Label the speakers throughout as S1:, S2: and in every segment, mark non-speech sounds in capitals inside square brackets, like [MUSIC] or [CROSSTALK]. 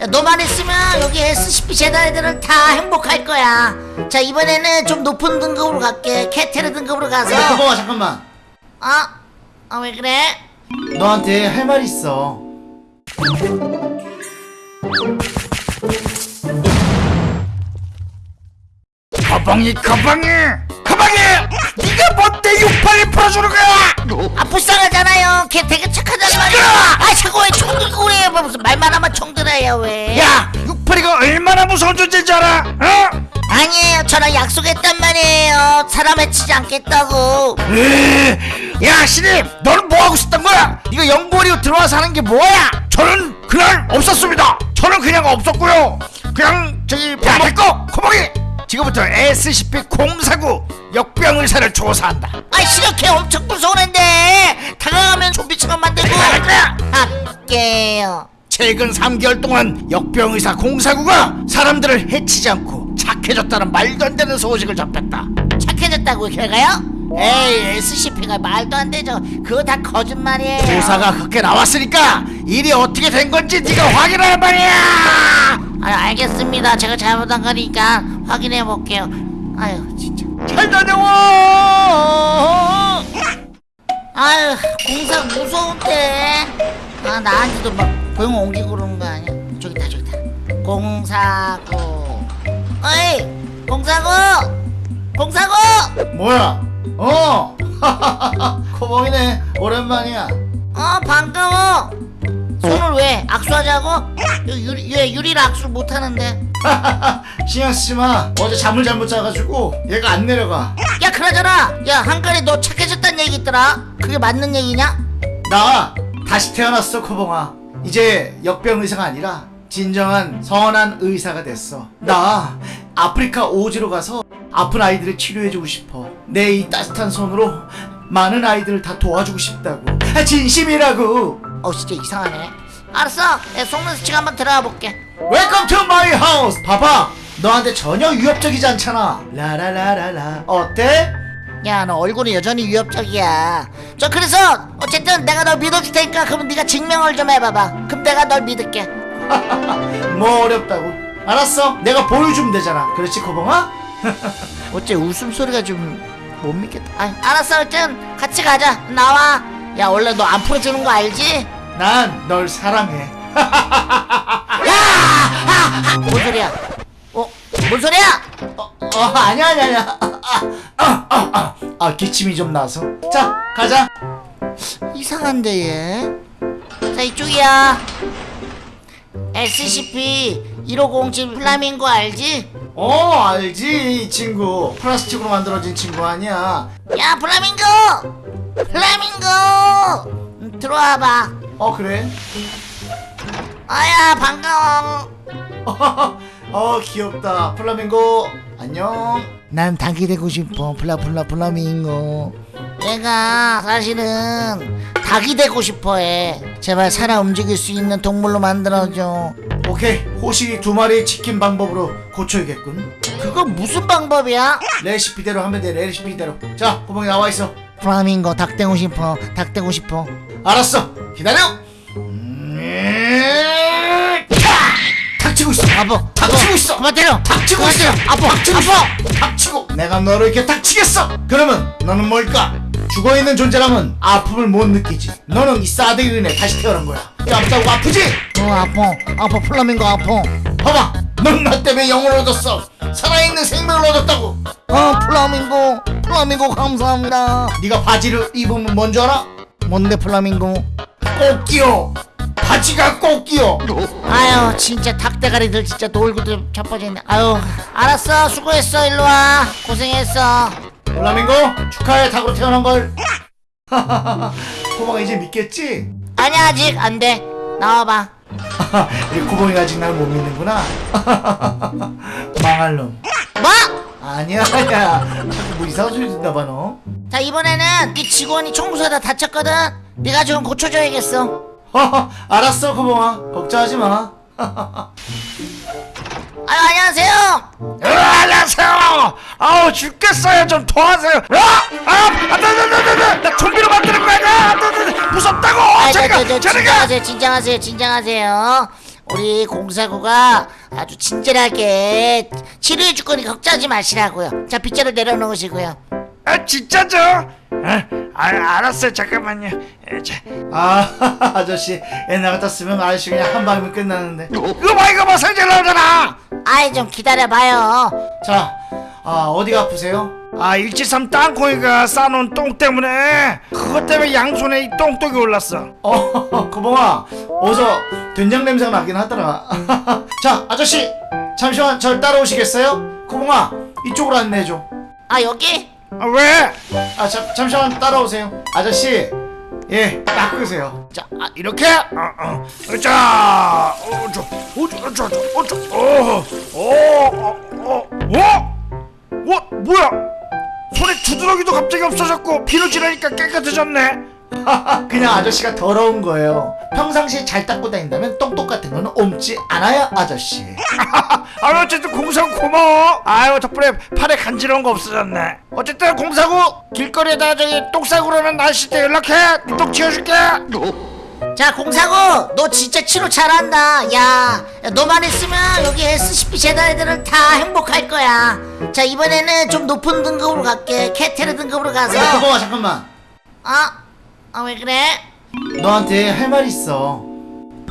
S1: 야, 너만 있으면 여기 SCP 애들은 다 행복할 거야. 자 이번에는 좀 높은 등급으로 갈게. 캐테르 등급으로 가서.
S2: 고마워 잠깐만.
S1: 아? 아 왜 그래?
S2: 너한테 할 말 있어.
S3: 가방이 가방이! 가방이! 네가 뭔데 68을 풀어주는 거야!
S1: 아 불쌍하잖아요. 걔 되게 착하단 말이야. 아 자꾸 왜 총 들고 그래 뭐 무슨 말만 하면 총 들어요 왜?
S3: 야 68이가 얼마나 무서운 존재인 줄 알아? 어?
S1: 아니에요. 저랑 약속했단 말이에요. 사람 해치지 않겠다고.
S3: 으, 야 신입 너는 뭐 하고 싶단 거야? 네가 연구원이로 들어와서 하는 게 뭐야? 저는 그냥 없었습니다. 저는 그냥 없었고요. 그냥 저기 야 됐고 코봉이 지금부터 SCP-049 역병 의사를 조사한다.
S1: 아걔 엄청 무서운데. 다가가면 좀비처럼 만들고.
S3: 거야
S1: 할게요.
S3: 최근 3개월 동안 역병 의사 049가 사람들을 해치지 않고 착해졌다는 말도 안 되는 소식을 접했다.
S1: 착해졌다고 걔가요? 에이 SCP가 말도 안 되죠. 그거 다 거짓말이에요.
S3: 조사가 그렇게 나왔으니까 일이 어떻게 된 건지 네가 확인할 말이야
S1: 아 알겠습니다. 제가 잘못한 거니까 확인해 볼게요. 아유 진짜.
S3: 잘 다녀와
S1: 아유 공사 무서운데. 아 나한테도 막 병 옮기고 그러는 거 아니야? 저기다 저기다. 공사구 어이 공사구 공사구
S2: 뭐야? 어! [LAUGHS] 코봉이네 오랜만이야.
S1: 어 반가워 손을 왜 악수하자고? 유- 유리, 얘 유리랑 악수 못하는데. [LAUGHS]
S2: 신경 쓰지 마 어제 잠을 잘못 자가지고 얘가 안 내려가.
S1: 야 그러잖아 야 한간에 너 착해졌단 얘기 있더라. 그게 맞는 얘기냐?
S2: 나 다시 태어났어 코봉아. 이제 역병 의사가 아니라 진정한 선한 의사가 됐어. 나 아프리카 오지로 가서 아픈 아이들을 치료해주고 싶어. 내 이 따뜻한 손으로 많은 아이들을 다 도와주고 싶다고. 아, 진심이라고
S1: 어 진짜 이상하네. 알았어. 내 속눈썹 한번 들어가 볼게.
S2: Welcome to my house 봐봐. 너한테 전혀 위협적이지 않잖아. 라라라라라. 어때?
S1: 야 너 얼굴은 여전히 위협적이야. 저 그래서 어쨌든 내가 널 믿어줄 테니까 그럼 네가 증명을 좀 해봐봐. 그럼 내가 널 믿을게. [LAUGHS]
S2: 뭐 어렵다고? 알았어. 내가 보여주면 되잖아. 그렇지 코봉아? [LAUGHS]
S1: 어째 웃음소리가 좀 못 믿겠다. 아, 알았어. 어쨌든 같이 가자. 나와. 야 원래 너 안 풀어주는 거 알지?
S2: 난 널 사랑해. [LAUGHS]
S1: 뭔 소리야? 어? 뭔 소리야?
S2: 어, 어 아니야 아니야 아니야. 아, 아, 아, 아, 아 기침이 좀 나서. 자 가자.
S1: 이상한데 얘 자 이쪽이야. SCP-1507 플라밍고 알지?
S2: 어 알지 이 친구. 플라스틱으로 만들어진 친구 아니야.
S1: 야 플라밍고! 플라밍고! 음, 들어와봐
S2: 어 그래?
S1: 아야 반가워. [LAUGHS]
S2: 어 귀엽다. 플라밍고 안녕.
S1: 난 닭이 되고 싶어. 플라플라 플라밍고. 내가 사실은 닭이 되고 싶어해. 제발 살아 움직일 수 있는 동물로 만들어줘.
S2: 오케이. 호시 두 마리 치킨 방법으로 고쳐야겠군.
S1: 그거 무슨 방법이야?
S2: 레시피대로 하면 돼. 레시피대로. 자 구멍이 나와 있어.
S1: 플라밍고 닭 되고 싶어. 닭 되고 싶어.
S2: 알았어 기다려! 음, 닥치고 있어.
S1: 아버
S2: 닥치고 있어.
S1: 그만 때려.
S2: 닥치고 있어.
S1: 아빠
S2: 닥치고 있어. 닥치고. 내가 너를 이렇게 닥치겠어. 그러면 너는 뭘까? 죽어있는 존재라면 아픔을 못 느끼지. 너는 이 싸대기 은혜 다시 태어난 거야. 깜짝 아프지?
S1: 어 아파 아파 플라밍고 아파
S2: 봐봐. 넌 나 때문에 영혼을 얻었어. 살아있는 생명을 얻었다고.
S1: 어 플라밍고. 플라밍고 감사합니다.
S2: 네가 바지를 입으면 뭔 줄 알아?
S1: 뭔데 플라밍고
S2: 꼭 끼어 바지가 꼭 끼어
S1: 아유 진짜 닭대가리들 진짜 놀고도 자빠졌네. 아유 알았어. 수고했어. 일로와. 고생했어.
S2: 플라밍고 축하해. 닭으로 태어난 걸. [LAUGHS] 코마가 이제 믿겠지?
S1: 아니 아직 안돼. 나와봐. [LAUGHS]
S2: 이 코봉이가 아직 날 못 믿는구나. [LAUGHS] 망할 놈.
S1: 뭐?
S2: 아니야 아니야. 자꾸 뭐 이상한 소리 듣나 봐 너.
S1: 자 이번에는 네 직원이 청소하다 다쳤거든 네가 좀 고쳐줘야겠어
S2: 알았어 코봉아 걱정하지 마
S1: 아유 안녕하세요
S3: 어, 안녕하세요 아우 죽겠어요 좀 도와주세요 아! 아! 안돼 안돼 안돼 안돼 나 좀비로 만드는 거 아니야 안돼 안돼 무섭다고
S1: 아, 저,
S3: 저리가
S1: 저, 저,
S3: 저리가
S1: 진정하세요 진정하세요 진정하세요 우리 공사구가 아주 친절하게 치료해 줄 거니 걱정하지 마시라고요. 자 빗자루 내려놓으시고요.
S3: 아 진짜죠? 아, 아 알았어요. 잠깐만요. 에, 자,
S2: 아 [LAUGHS] 아저씨. 옛날 같았으면 아저씨 그냥 한 방이면 끝나는데.
S3: 이거 봐 이거 봐. 상자 나오잖아.
S1: 아이 좀 기다려봐요.
S2: 자 아, 어디가 아프세요?
S3: 아 일치삼 땅콩이가 싸놓은 똥 때문에 그것 때문에 양손에 이 똥똥이 올랐어.
S2: 어 [LAUGHS] 고봉아 어서 된장 냄새가 나긴 하더라. [LAUGHS] 자 아저씨. 잠시만 절 따라오시겠어요? 고봉아 이쪽으로 안내해줘.
S1: 아 여기?
S3: 아, 왜?
S2: 아 잠, 잠시만 따라오세요 아저씨 예 닦으세요
S3: 자 아, 이렇게 어, 어. 자 어저 어저 어저 어저 어어어어 어? 뭐야 손에 두드러기도 갑자기 없어졌고 비누 지르니까 깨끗해졌네 [LAUGHS]
S2: 그냥 아저씨가 더러운 거예요 평상시에 잘 닦고 다닌다면 똥똥 같은 거는 옮지 않아요 아저씨 [LAUGHS]
S3: 아 어쨌든 공사구 고마워 아유 덕분에 팔에 간지러운 거 없어졌네 어쨌든 공사구 길거리에다 저기 똥 싸고 그러면 날씨 때 연락해 똥 치워줄게
S1: 자 공사구 너 진짜 치료 잘한다. 야 야, 너만 있으면 여기 SCP 재단 애들은 다 행복할 거야. 자 이번에는 좀 높은 등급으로 갈게. 캐테르 등급으로 가서.
S2: 고봉아 잠깐만
S1: 아? 아 왜 그래?
S2: 너한테 할 말 있어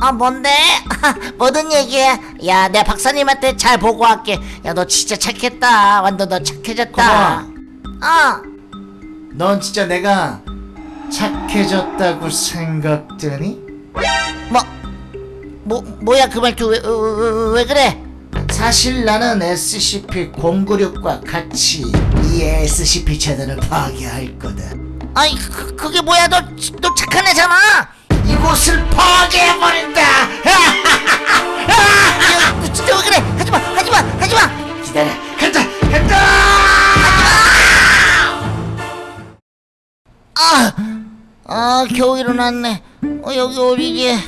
S1: 아 뭔데? [LAUGHS] 뭐든 얘기해 야 내 박사님한테 잘 보고할게 야 너 진짜 착했다 완전 너 착해졌다
S2: 고마워.
S1: 어
S2: 넌 진짜 내가 착해졌다고 생각되니?
S1: 뭐, 뭐, 뭐야 그 말투 왜, 왜, 왜 그래?
S2: 사실 나는 SCP-096과 같이 이 SCP 재단을 파괴할 거다.
S1: 아이 그, 그게 뭐야 너, 너 착한 애잖아
S2: 이곳을 파괴해버린다!
S1: 아 겨우 일어났네. 어 여기 어디지?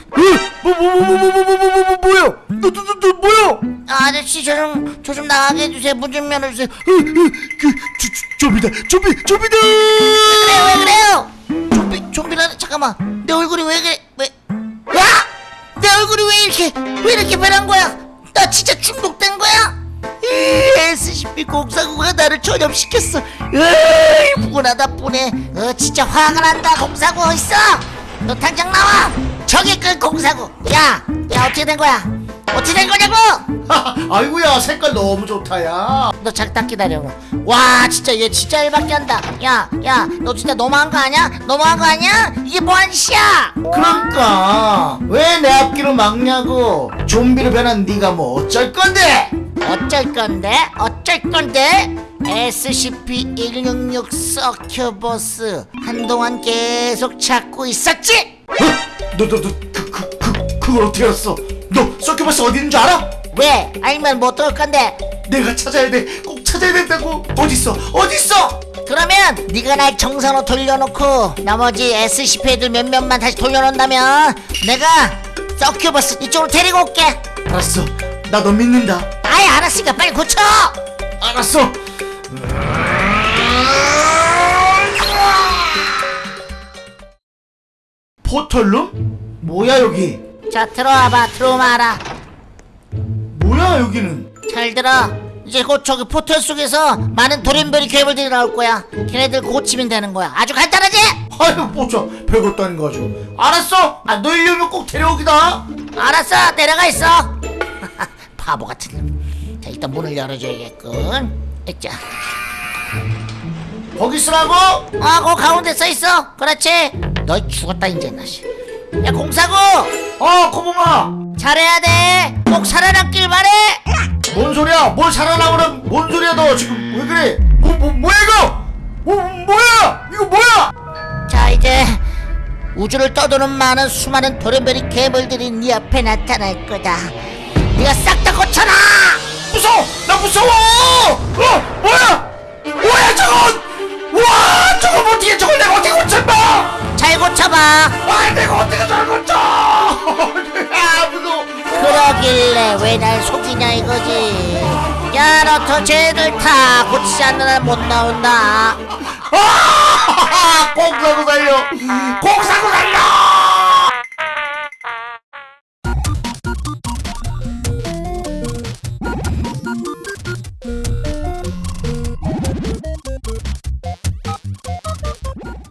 S3: 뭐뭐뭐뭐뭐뭐뭐뭐 뭐야? 너너너 뭐야?
S1: 아, 아저씨 저 좀 저 좀 나가게 해주세요. 문 좀 열어주세요.
S3: 그 좀비다 좀비 좀비다!
S1: 그래요 왜 그래요? 좀비 좀비라 잠깐만. 내 얼굴이 왜 그래 왜? 와! 내 얼굴이 왜 이렇게 왜 이렇게 변한 거야? 나 진짜 중독된 거야? 이 SCP 공사구가 나를 전염시켰어. 으 이 분하다 분해 어 진짜 화가 난다 공사구 어딨어 너 당장 나와 저기 그 공사구 야 야 어떻게 된 거야 어떻게 된 거냐고 [LAUGHS]
S2: 아이고야, 색깔 너무 좋다, 야.
S1: 너 잠깐 기다려. 와, 진짜 얘 진짜 일밖에 한다. 야, 야, 너 진짜 너무한 거 아니야? 너무한 거 아니야? 이게 뭐하는 짓이야?
S2: 그러니까 왜 내 앞길을 막냐고 좀비로 변한 네가 뭐 어쩔 건데
S1: 어쩔 건데? 어쩔 건데? SCP-166 서큐버스 한동안 계속 찾고 있었지?
S2: 너너 너 그 그 그 그걸 어떻게 알았어? 너 서큐버스 어디 있는 줄 알아?
S1: 왜? 알면 뭐 어떨 건데?
S2: 내가 찾아야 돼 꼭 찾아야 된다고. 어딨어? 어딨어?
S1: 그러면 네가 날 정상으로 돌려놓고 나머지 SCP 애들 몇몇만 다시 돌려놓는다면 내가 서큐버스 이쪽으로 데리고 올게.
S2: 알았어. 나 너 믿는다.
S1: 아예 알았으니까 빨리 고쳐!
S2: 알았어 포털룸? 뭐야 여기?
S1: 자 들어와봐 들어와라.
S2: 뭐야 여기는?
S1: 잘 들어. 이제 곧 저기 포털 속에서 많은 돌연변이 괴물들이 나올 거야. 걔네들 고치면 되는 거야. 아주 간단하지?
S2: 아유 뭐저 별것도 아닌 거 가지고 알았어. 아 너희려면 꼭 데려오기다.
S1: 알았어. 내려가 있어. [LAUGHS] 바보 같은 놈. 자 일단 문을 열어줘야겠군 자,
S2: 거기 있으라고
S1: 어, 그 가운데 써 있어. 그렇지. 너 죽었다 이제 나시. 야 공사구,
S2: 어 코봉아
S1: 잘해야 돼. 꼭 살아남길 바래.
S2: 뭔 소리야 뭘 살아나오는 뭔 소리야 너 지금 왜 그래 뭐, 뭐 뭐야 이거 뭐 뭐야 이거 뭐야
S1: 자 이제 우주를 떠도는 많은 수많은 돌연변이 괴물들이 네 앞에 나타날 거다. 네가 싹 다 고쳐라.
S2: 무서워 나 무서워 어 뭐야 뭐야 저건 와 저걸 어떻게 저걸 내가 어떻게 고쳤나
S1: 잘 고쳐봐.
S2: 아 내가 어떻게 저걸 고쳐 [LAUGHS] 아 무서워
S1: 그러길래 왜 날 속이냐 이거지. 야너저 쟤들 다 고치지 않는 한못 나온다.
S2: 아 [LAUGHS] 공사고 살려 공사고 살려